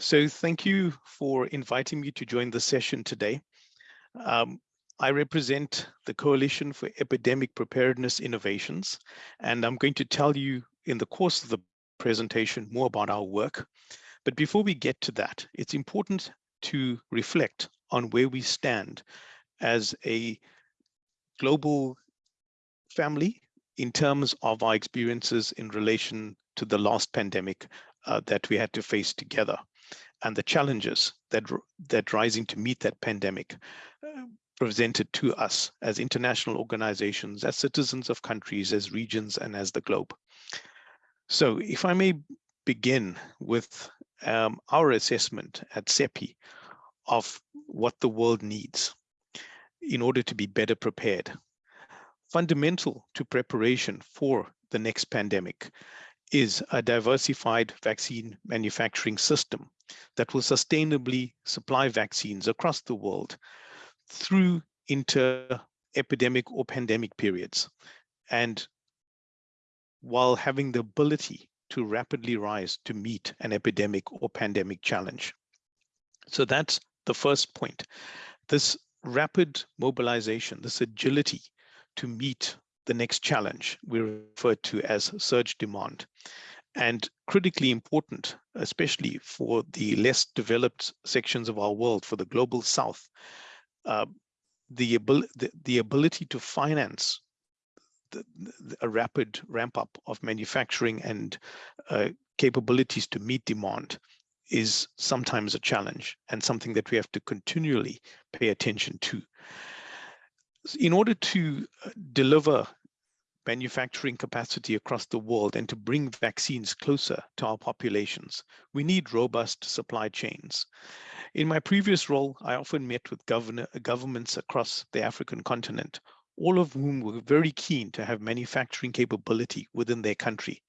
So thank you for inviting me to join the session today. Um, I represent the Coalition for Epidemic Preparedness Innovations, and I'm going to tell you in the course of the presentation more about our work. But before we get to that, it's important to reflect on where we stand as a global family in terms of our experiences in relation to the last pandemic uh, that we had to face together and the challenges that that rising to meet that pandemic uh, presented to us as international organizations, as citizens of countries, as regions, and as the globe. So if I may begin with um, our assessment at CEPI of what the world needs in order to be better prepared. Fundamental to preparation for the next pandemic is a diversified vaccine manufacturing system that will sustainably supply vaccines across the world through inter-epidemic or pandemic periods, and while having the ability to rapidly rise to meet an epidemic or pandemic challenge. So that's the first point. This rapid mobilization, this agility to meet the next challenge we refer to as surge demand. And critically important, especially for the less developed sections of our world, for the global south, uh, the, abil the, the, ability to finance the, a rapid ramp up of manufacturing and uh, capabilities to meet demand is sometimes a challenge and something that we have to continually pay attention to. In order to uh, deliver manufacturing capacity across the world and to bring vaccines closer to our populations, we need robust supply chains. In my previous role, I often met with governor, governments across the African continent, all of whom were very keen to have manufacturing capability within their country.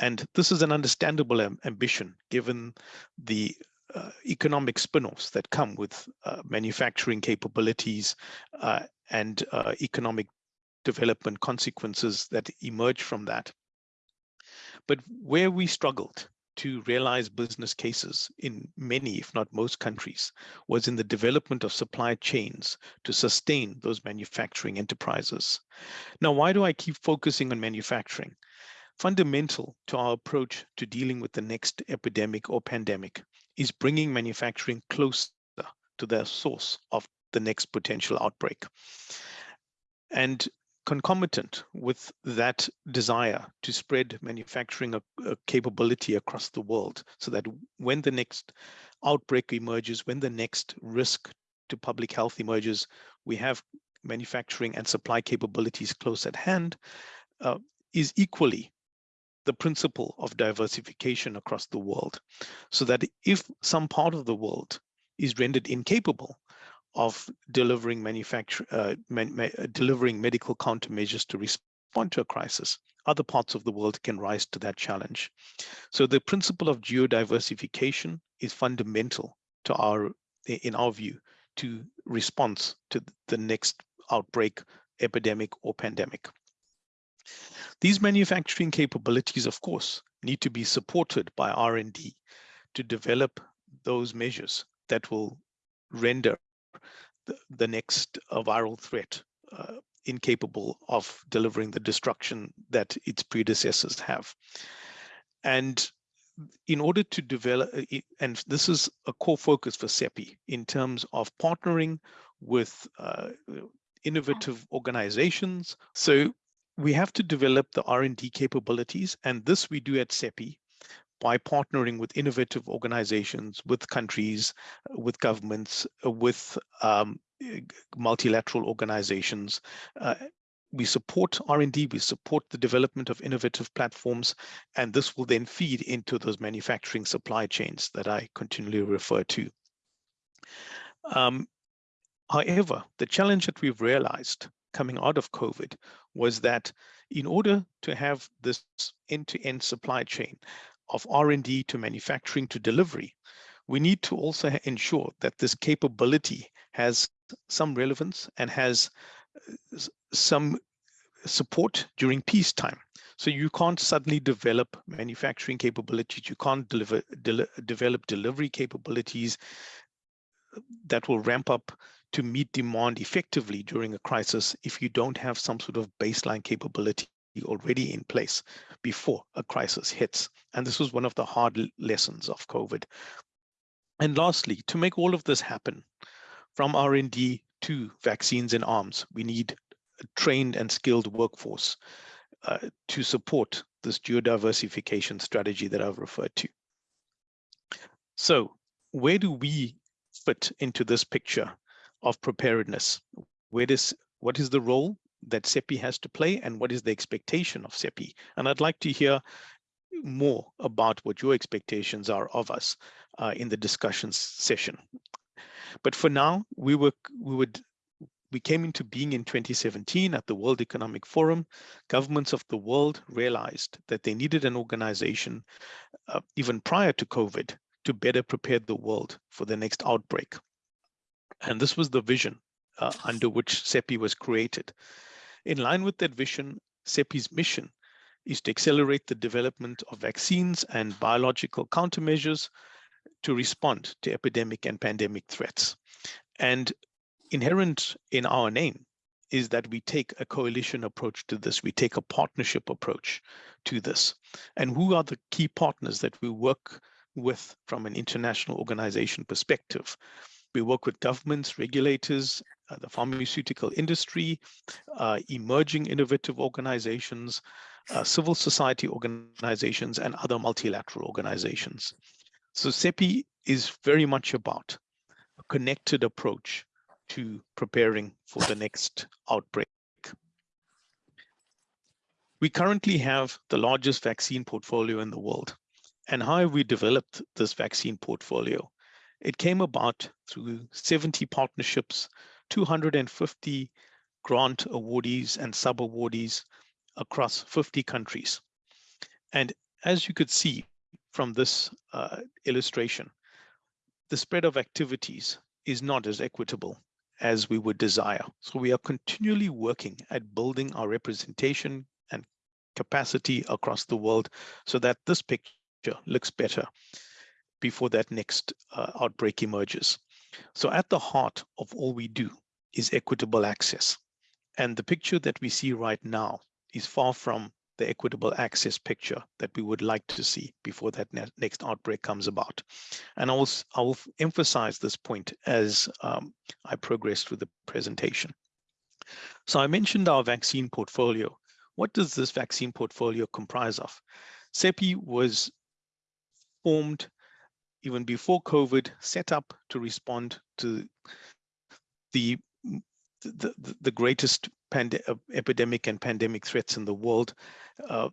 And this is an understandable ambition given the uh, economic spin-offs that come with uh, manufacturing capabilities uh, and uh, economic development consequences that emerge from that. But where we struggled to realize business cases in many, if not most countries, was in the development of supply chains to sustain those manufacturing enterprises. Now, why do I keep focusing on manufacturing? Fundamental to our approach to dealing with the next epidemic or pandemic is bringing manufacturing closer to the source of the next potential outbreak. And concomitant with that desire to spread manufacturing a, a capability across the world so that when the next outbreak emerges, when the next risk to public health emerges, we have manufacturing and supply capabilities close at hand, uh, is equally the principle of diversification across the world. So that if some part of the world is rendered incapable of delivering uh, man, ma uh, delivering medical countermeasures to respond to a crisis, other parts of the world can rise to that challenge. So the principle of geodiversification is fundamental to our, in our view, to response to the next outbreak, epidemic or pandemic. These manufacturing capabilities, of course, need to be supported by R&D to develop those measures that will render the, next uh, viral threat uh, incapable of delivering the destruction that its predecessors have. And in order to develop, uh, and this is a core focus for CEPI in terms of partnering with uh, innovative organizations. So we have to develop the R&D capabilities, and this we do at CEPI by partnering with innovative organizations, with countries, with governments, with um, multilateral organizations. Uh, we support R&D, we support the development of innovative platforms, and this will then feed into those manufacturing supply chains that I continually refer to. Um, however, the challenge that we've realized coming out of COVID was that in order to have this end-to-end -end supply chain, of R&D to manufacturing to delivery, we need to also ensure that this capability has some relevance and has uh, some support during peacetime So you can't suddenly develop manufacturing capabilities. You can't deliver, de develop delivery capabilities that will ramp up to meet demand effectively during a crisis if you don't have some sort of baseline capability already in place before a crisis hits. And this was one of the hard lessons of COVID. And lastly, to make all of this happen, from R&D to vaccines and arms, we need a trained and skilled workforce uh, to support this geodiversification strategy that I've referred to. So where do we fit into this picture of preparedness? Where does, what is the role that CEPI has to play and what is the expectation of CEPI? And I'd like to hear more about what your expectations are of us uh, in the discussions session. But for now, we were we would we came into being in 2017 at the World Economic Forum. Governments of the world realized that they needed an organization uh, even prior to COVID to better prepare the world for the next outbreak. And this was the vision uh, under which CEPI was created. In line with that vision, CEPI's mission is to accelerate the development of vaccines and biological countermeasures to respond to epidemic and pandemic threats. And inherent in our name is that we take a coalition approach to this. We take a partnership approach to this. And who are the key partners that we work with from an international organization perspective? We work with governments, regulators, uh, the pharmaceutical industry, uh, emerging innovative organizations, uh, civil society organizations, and other multilateral organizations. So CEPI is very much about a connected approach to preparing for the next outbreak. We currently have the largest vaccine portfolio in the world. And how have we developed this vaccine portfolio? It came about through 70 partnerships, 250 grant awardees and sub-awardees across 50 countries. And as you could see from this uh, illustration, the spread of activities is not as equitable as we would desire. So we are continually working at building our representation and capacity across the world so that this picture looks better before that next uh, outbreak emerges. So at the heart of all we do is equitable access. And the picture that we see right now is far from the equitable access picture that we would like to see before that ne next outbreak comes about. And I will, I will emphasize this point as um, I progress through the presentation. So I mentioned our vaccine portfolio. What does this vaccine portfolio comprise of? CEPI was formed even before COVID, set up to respond to the the, the greatest uh, epidemic and pandemic threats in the world, uh,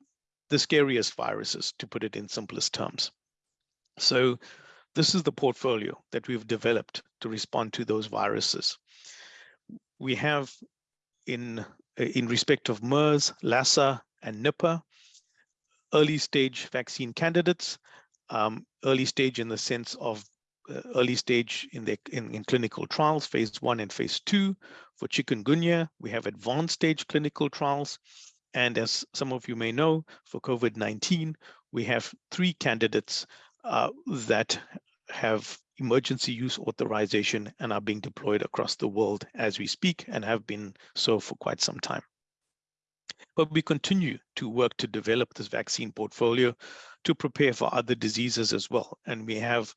the scariest viruses, to put it in simplest terms. So this is the portfolio that we've developed to respond to those viruses. We have in, uh, in respect of MERS, Lassa, and Nipah, early stage vaccine candidates, um, early stage in the sense of uh, early stage in the in, in clinical trials, phase one and phase two. For chikungunya, we have advanced stage clinical trials. And as some of you may know, for COVID-19, we have three candidates uh, that have emergency use authorization and are being deployed across the world as we speak and have been so for quite some time. But we continue to work to develop this vaccine portfolio to prepare for other diseases as well. And we have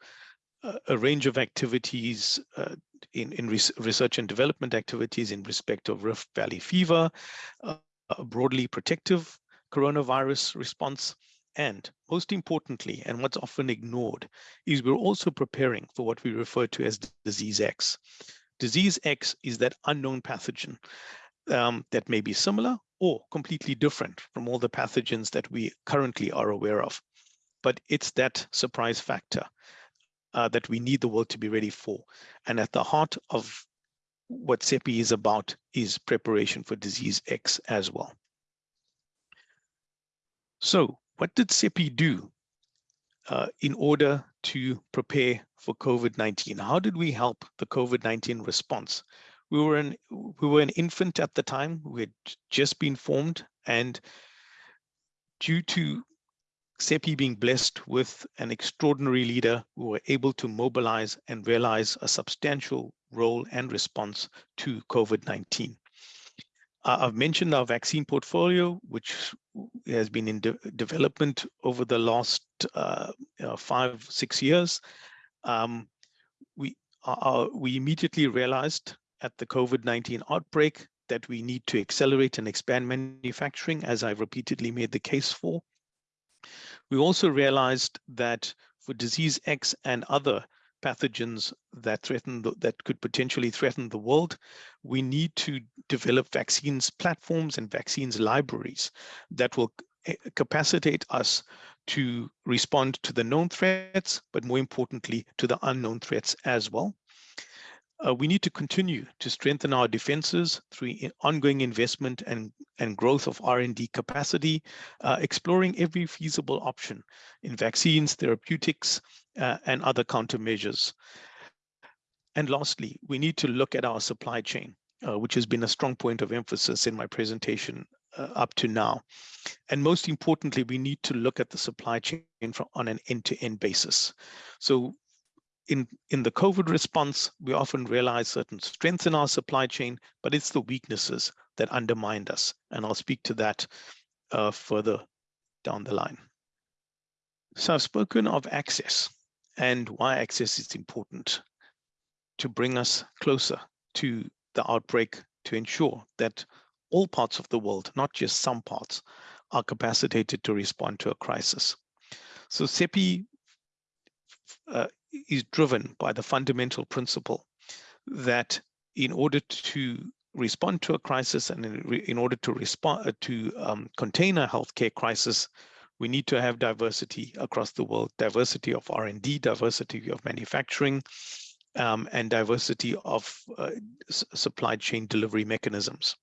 a range of activities uh, in, in research and development activities in respect of Rift Valley fever, uh, a broadly protective coronavirus response, and most importantly, and what's often ignored, is we're also preparing for what we refer to as disease X. Disease X is that unknown pathogen um, that may be similar or completely different from all the pathogens that we currently are aware of. But it's that surprise factor uh, that we need the world to be ready for. And at the heart of what CEPI is about is preparation for disease X as well. So what did CEPI do uh, in order to prepare for COVID-19? How did we help the COVID-19 response? We were an we were an infant at the time. We had just been formed, and due to CEPI being blessed with an extraordinary leader who were able to mobilize and realize a substantial role and response to COVID-19. Uh, I've mentioned our vaccine portfolio, which has been in de development over the last uh, uh, five, six years. Um, we, uh, we immediately realized at the COVID-19 outbreak that we need to accelerate and expand manufacturing, as I've repeatedly made the case for. We also realized that for disease X and other pathogens that threaten the, that could potentially threaten the world, we need to develop vaccines platforms and vaccines libraries that will eh, capacitate us to respond to the known threats, but more importantly, to the unknown threats as well. Uh, we need to continue to strengthen our defenses through ongoing investment and, and growth of R&D capacity, uh, exploring every feasible option in vaccines, therapeutics, uh, and other countermeasures. And lastly, we need to look at our supply chain, uh, which has been a strong point of emphasis in my presentation uh, up to now. And most importantly, we need to look at the supply chain from, on an end-to-end -end basis. So in, in the COVID response, we often realize certain strengths in our supply chain, but it's the weaknesses that undermined us. And I'll speak to that uh, further down the line. So I've spoken of access and why access is important to bring us closer to the outbreak to ensure that all parts of the world, not just some parts, are capacitated to respond to a crisis. So CEPI uh, is driven by the fundamental principle that in order to respond to a crisis and in, in order to respond uh, to um, contain a healthcare crisis, we need to have diversity across the world, diversity of R&D, diversity of manufacturing, um, and diversity of uh, supply chain delivery mechanisms.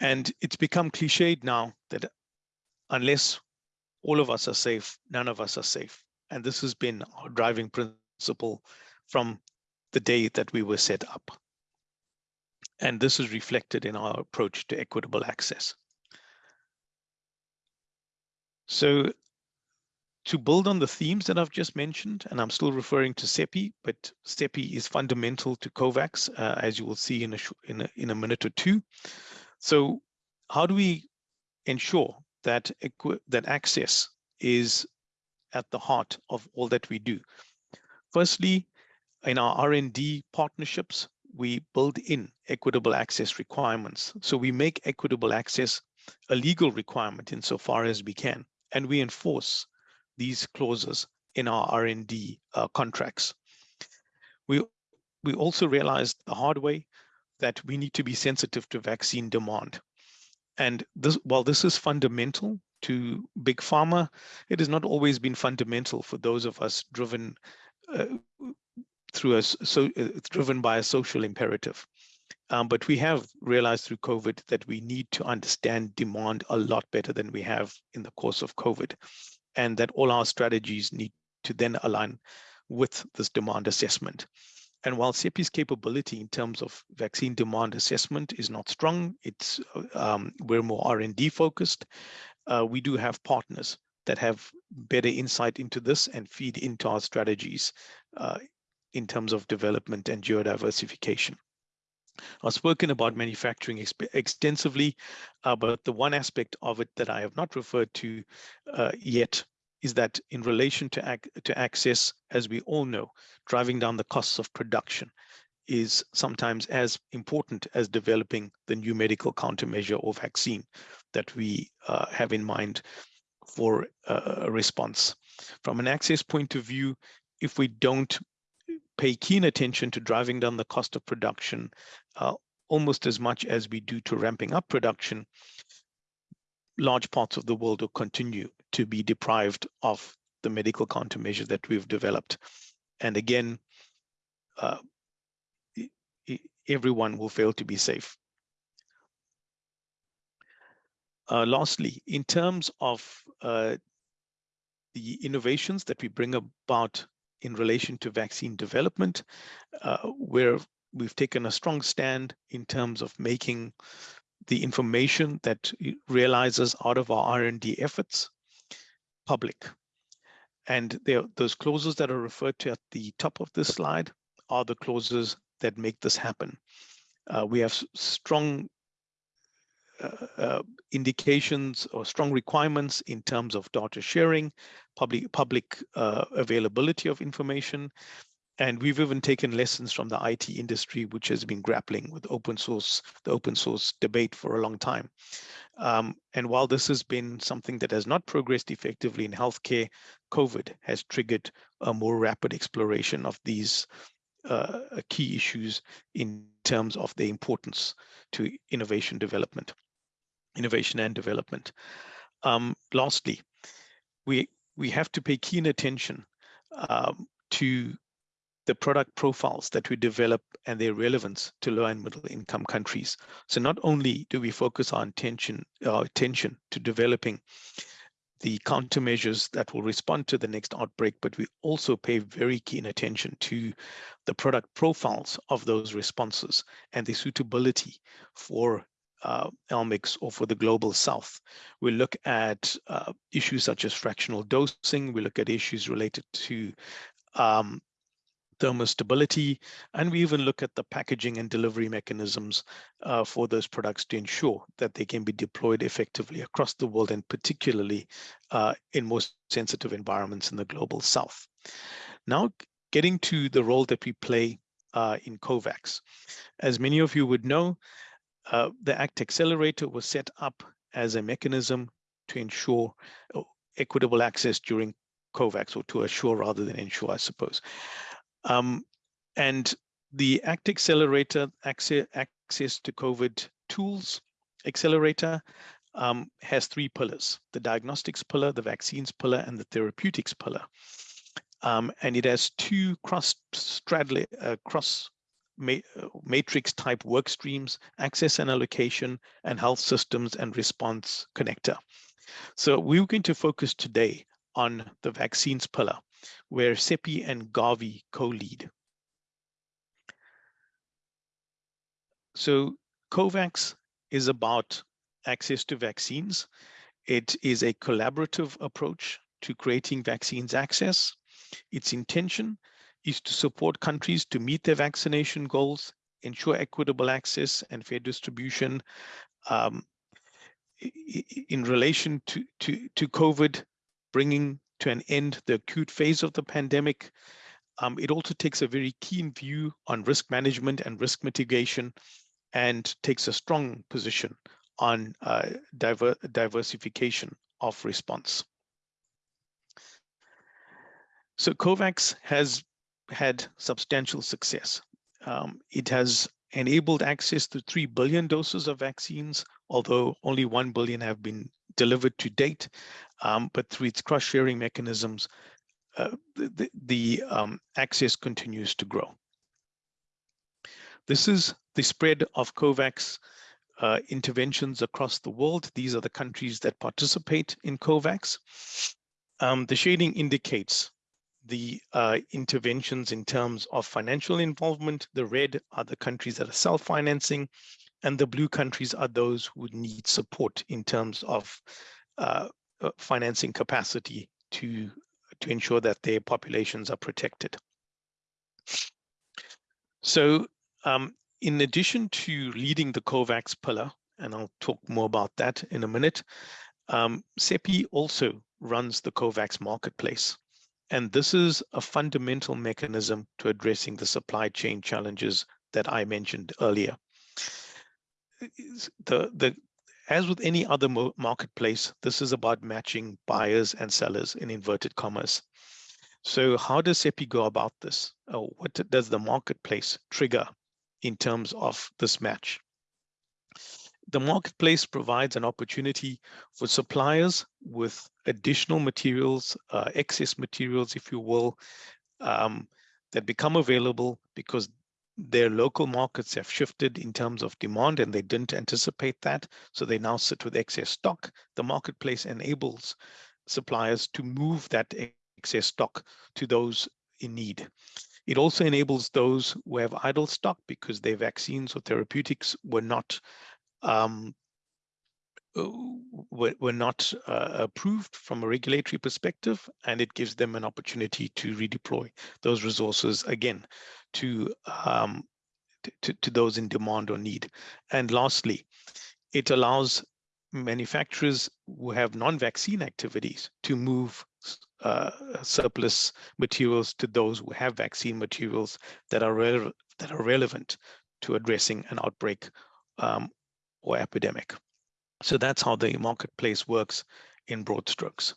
And it's become cliched now that unless all of us are safe, none of us are safe. And this has been our driving principle from the day that we were set up. And this is reflected in our approach to equitable access. So to build on the themes that I've just mentioned, and I'm still referring to CEPI, but CEPI is fundamental to COVAX, uh, as you will see in a, in, a, in a minute or two. So how do we ensure that, that access is at the heart of all that we do. Firstly, in our R&D partnerships, we build in equitable access requirements. So we make equitable access a legal requirement insofar as we can, and we enforce these clauses in our R&D uh, contracts. We, we also realized the hard way that we need to be sensitive to vaccine demand. And this, while this is fundamental to big pharma, it has not always been fundamental for those of us driven uh, through a so uh, driven by a social imperative. Um, but we have realized through COVID that we need to understand demand a lot better than we have in the course of COVID, and that all our strategies need to then align with this demand assessment. And while CEPI's capability in terms of vaccine demand assessment is not strong, it's uh, um, we're more R&D focused uh, we do have partners that have better insight into this and feed into our strategies uh, in terms of development and geodiversification. I've spoken about manufacturing extensively, uh, but the one aspect of it that I have not referred to uh, yet is that in relation to, ac to access, as we all know, driving down the costs of production is sometimes as important as developing the new medical countermeasure or vaccine that we uh, have in mind for a response. From an access point of view, if we don't pay keen attention to driving down the cost of production uh, almost as much as we do to ramping up production, large parts of the world will continue to be deprived of the medical countermeasure that we've developed. And again, uh, everyone will fail to be safe. Uh, lastly, in terms of uh, the innovations that we bring about in relation to vaccine development, uh, where we've taken a strong stand in terms of making the information that realizes out of our R&D efforts public. And there, those clauses that are referred to at the top of this slide are the clauses that make this happen. Uh, we have strong uh, uh, indications or strong requirements in terms of data sharing, public public uh, availability of information, and we've even taken lessons from the IT industry, which has been grappling with open source, the open source debate for a long time. Um, and while this has been something that has not progressed effectively in healthcare, COVID has triggered a more rapid exploration of these uh, key issues in terms of their importance to innovation development, innovation and development. Um, lastly, we we have to pay keen attention um, to the product profiles that we develop and their relevance to low and middle income countries. So not only do we focus our attention, our attention to developing the countermeasures that will respond to the next outbreak, but we also pay very keen attention to the product profiles of those responses and the suitability for uh, LMICs or for the global south. We look at uh, issues such as fractional dosing. We look at issues related to um, thermostability, and we even look at the packaging and delivery mechanisms uh, for those products to ensure that they can be deployed effectively across the world and particularly uh, in most sensitive environments in the global south. Now, getting to the role that we play uh, in COVAX. As many of you would know, uh, the ACT Accelerator was set up as a mechanism to ensure uh, equitable access during COVAX, or to assure rather than ensure, I suppose. Um, and the ACT Accelerator access, access to COVID tools accelerator um, has three pillars, the diagnostics pillar, the vaccines pillar, and the therapeutics pillar. Um, and it has two cross uh, cross Uh, matrix type work streams, access and allocation, and health systems and response connector. So we're going to focus today on the vaccines pillar where CEPI and Gavi co-lead. So COVAX is about access to vaccines. It is a collaborative approach to creating vaccines access. Its intention is to support countries to meet their vaccination goals, ensure equitable access and fair distribution. Um, in relation to, to, to COVID, bringing to an end the acute phase of the pandemic. Um, it also takes a very keen view on risk management and risk mitigation and takes a strong position on uh, diver diversification of response. So COVAX has had substantial success. Um, it has enabled access to 3 billion doses of vaccines, although only 1 billion have been delivered to date, um, but through its cross-sharing mechanisms, uh, the, the um, access continues to grow. This is the spread of COVAX uh, interventions across the world. These are the countries that participate in COVAX. Um, the shading indicates the uh, interventions in terms of financial involvement. The red are the countries that are self-financing, and the blue countries are those who need support in terms of uh, uh, financing capacity to, to ensure that their populations are protected. So um, in addition to leading the COVAX pillar, and I'll talk more about that in a minute, um, CEPI also runs the COVAX marketplace. And this is a fundamental mechanism to addressing the supply chain challenges that I mentioned earlier the the as with any other marketplace, this is about matching buyers and sellers in inverted commas. So how does CEPI go about this? Oh, what does the marketplace trigger in terms of this match? The marketplace provides an opportunity for suppliers with additional materials, uh, excess materials, if you will, um, that become available because their local markets have shifted in terms of demand and they didn't anticipate that. So they now sit with excess stock. The marketplace enables suppliers to move that excess stock to those in need. It also enables those who have idle stock because their vaccines or therapeutics were not um, uh, were, not uh, approved from a regulatory perspective, and it gives them an opportunity to redeploy those resources again to, um, to, to those in demand or need. And lastly, it allows manufacturers who have non-vaccine activities to move uh, surplus materials to those who have vaccine materials that are, that are relevant to addressing an outbreak um, or epidemic. So that's how the marketplace works in broad strokes.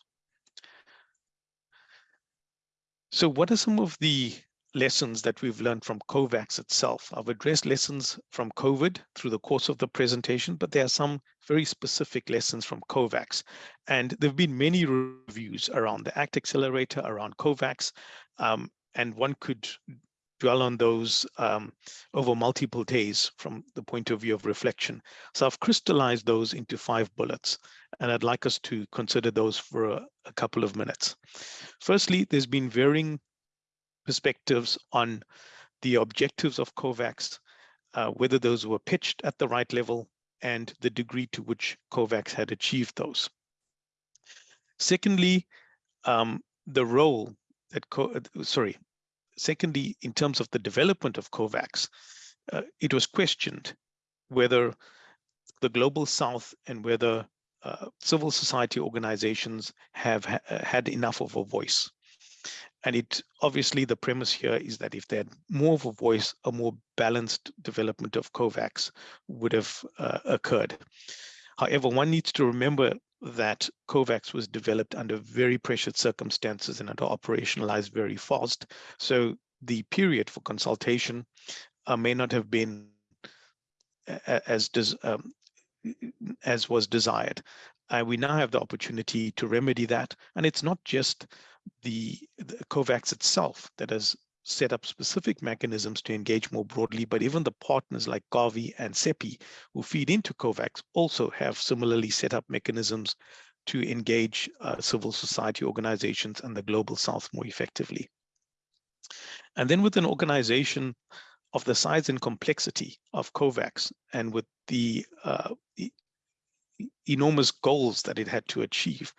So what are some of the lessons that we've learned from COVAX itself? I've addressed lessons from COVID through the course of the presentation, but there are some very specific lessons from COVAX. And there have been many reviews around the ACT Accelerator, around COVAX, um, and one could dwell on those um, over multiple days from the point of view of reflection. So I've crystallized those into five bullets, and I'd like us to consider those for a, a couple of minutes. Firstly, there's been varying perspectives on the objectives of COVAX, uh, whether those were pitched at the right level, and the degree to which COVAX had achieved those. Secondly, um, the role that, sorry, Secondly, in terms of the development of COVAX, uh, it was questioned whether the global south and whether uh, civil society organizations have ha uh, had enough of a voice. And it obviously the premise here is that if they had more of a voice, a more balanced development of COVAX would have uh, occurred. However, one needs to remember that COVAX was developed under very pressured circumstances and had operationalized very fast. So the period for consultation uh, may not have been as um, as was desired. Uh, we now have the opportunity to remedy that. And it's not just the, the COVAX itself that has set up specific mechanisms to engage more broadly, but even the partners like Gavi and CEPI who feed into COVAX also have similarly set up mechanisms to engage uh, civil society organizations and the global south more effectively. And then with an organization of the size and complexity of COVAX and with the uh, enormous goals that it had to achieve,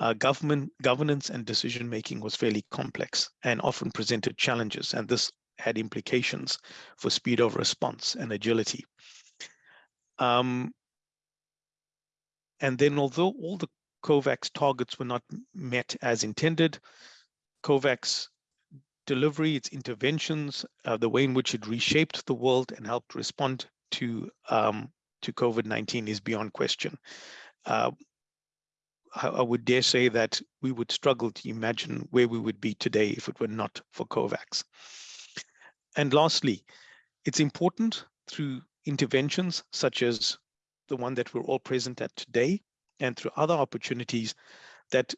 uh, government governance and decision making was fairly complex and often presented challenges, and this had implications for speed of response and agility. Um, and then although all the COVAX targets were not met as intended, COVAX delivery, its interventions, uh, the way in which it reshaped the world and helped respond to um, to COVID-19 is beyond question. Uh, I would dare say that we would struggle to imagine where we would be today if it were not for COVAX. And lastly, it's important through interventions such as the one that we're all present at today and through other opportunities that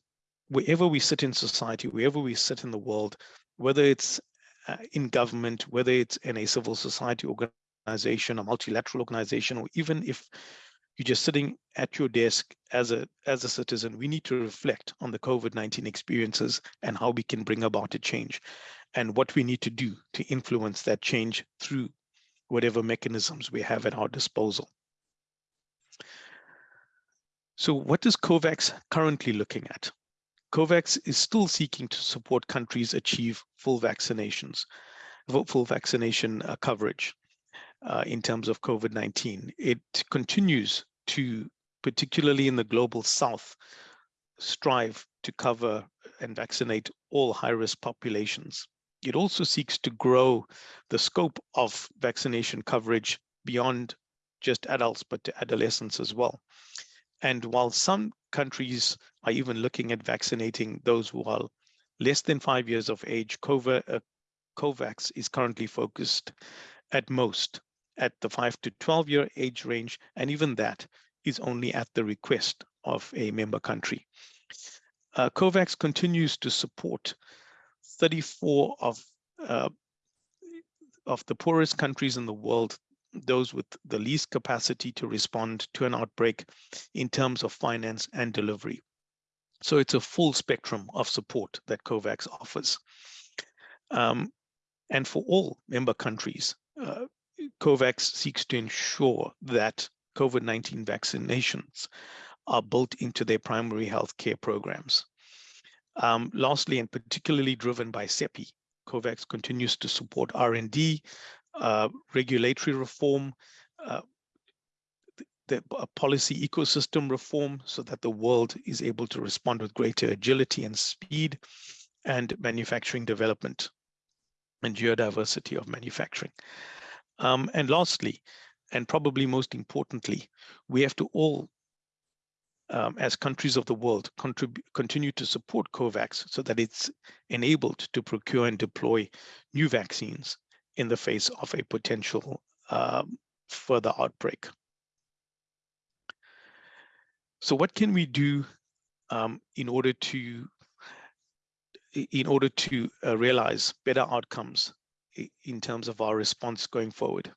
wherever we sit in society, wherever we sit in the world, whether it's uh, in government, whether it's in a civil society organization, a multilateral organization, or even if you're just sitting at your desk as a as a citizen. We need to reflect on the covid-19 experiences and how we can bring about a change. And what we need to do to influence that change through whatever mechanisms we have at our disposal. So what is covax currently looking at? Covax is still seeking to support countries achieve full vaccinations full vaccination uh, coverage uh, in terms of COVID-19. It continues to, particularly in the global south, strive to cover and vaccinate all high-risk populations. It also seeks to grow the scope of vaccination coverage beyond just adults, but to adolescents as well. And while some countries are even looking at vaccinating those who are less than five years of age, uh, COVAX is currently focused at most at the 5 to 12 year age range, and even that is only at the request of a member country. Uh, COVAX continues to support 34 of, uh, of the poorest countries in the world, those with the least capacity to respond to an outbreak in terms of finance and delivery. So it's a full spectrum of support that COVAX offers. Um, and for all member countries, uh, COVAX seeks to ensure that COVID-19 vaccinations are built into their primary health care programs. Um, lastly, and particularly driven by CEPI, COVAX continues to support R&D, uh, regulatory reform, uh, the policy ecosystem reform so that the world is able to respond with greater agility and speed and manufacturing development and geodiversity of manufacturing. Um, and lastly, and probably most importantly, we have to all, um, as countries of the world, continue to support COVAX so that it's enabled to procure and deploy new vaccines in the face of a potential um, further outbreak. So what can we do um, in order to in order to uh, realize better outcomes in terms of our response going forward?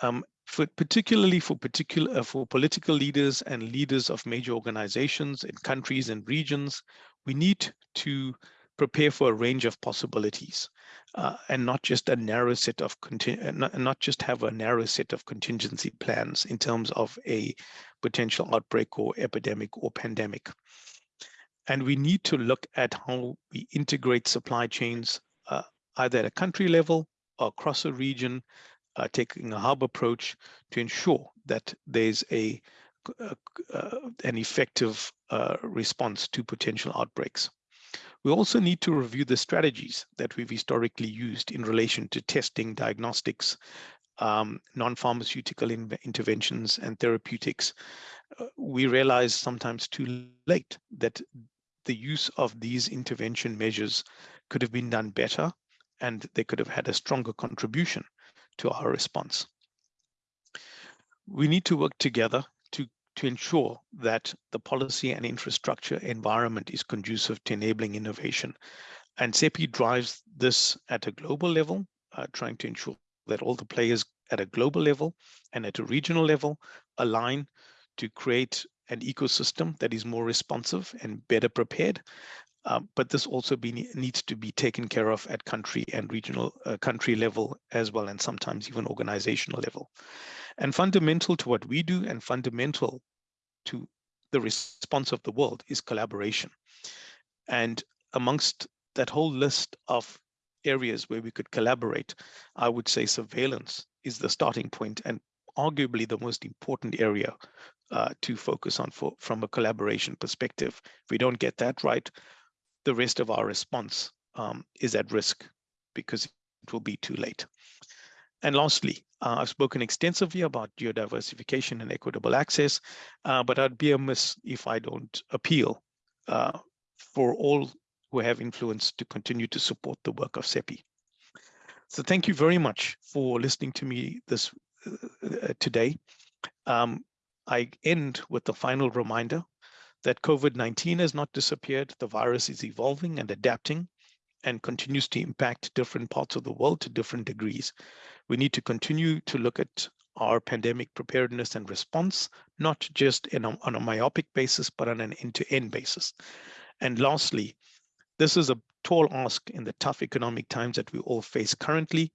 Um, for particularly for particular uh, for political leaders and leaders of major organizations in countries and regions, we need to prepare for a range of possibilities uh, and not just a narrow set of uh, not, not just have a narrow set of contingency plans in terms of a potential outbreak or epidemic or pandemic. And we need to look at how we integrate supply chains either at a country level or across a region, uh, taking a hub approach to ensure that there's a uh, uh, an effective response to potential outbreaks. We also need to review the strategies that we've historically used in relation to testing, diagnostics, um, non-pharmaceutical in interventions and therapeutics. Uh, we realize sometimes too late that the use of these intervention measures could have been done better and they could have had a stronger contribution to our response. We need to work together to to ensure that the policy and infrastructure environment is conducive to enabling innovation. And CEPI drives this at a global level, uh, trying to ensure that all the players at a global level and at a regional level align to create an ecosystem that is more responsive and better prepared. Uh, but this also be, needs to be taken care of at country and regional uh, country level as well, and sometimes even organizational level. And fundamental to what we do and fundamental to the response of the world is collaboration. And amongst that whole list of areas where we could collaborate, I would say surveillance is the starting point and arguably the most important area uh, to focus on for, from a collaboration perspective. If we don't get that right, the rest of our response um, is at risk because it will be too late. And lastly, uh, I've spoken extensively about geodiversification and equitable access, uh, but I'd be amiss if I don't appeal uh, for all who have influence to continue to support the work of CEPI. So thank you very much for listening to me this uh, today. Um, I end with the final reminder that COVID-19 has not disappeared. The virus is evolving and adapting and continues to impact different parts of the world to different degrees. We need to continue to look at our pandemic preparedness and response, not just a, on a myopic basis, but on an end-to-end -end basis. And lastly, this is a tall ask in the tough economic times that we all face currently,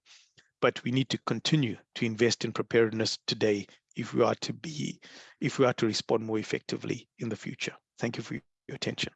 but we need to continue to invest in preparedness today if we are to be, if we are to respond more effectively in the future. Thank you for your attention.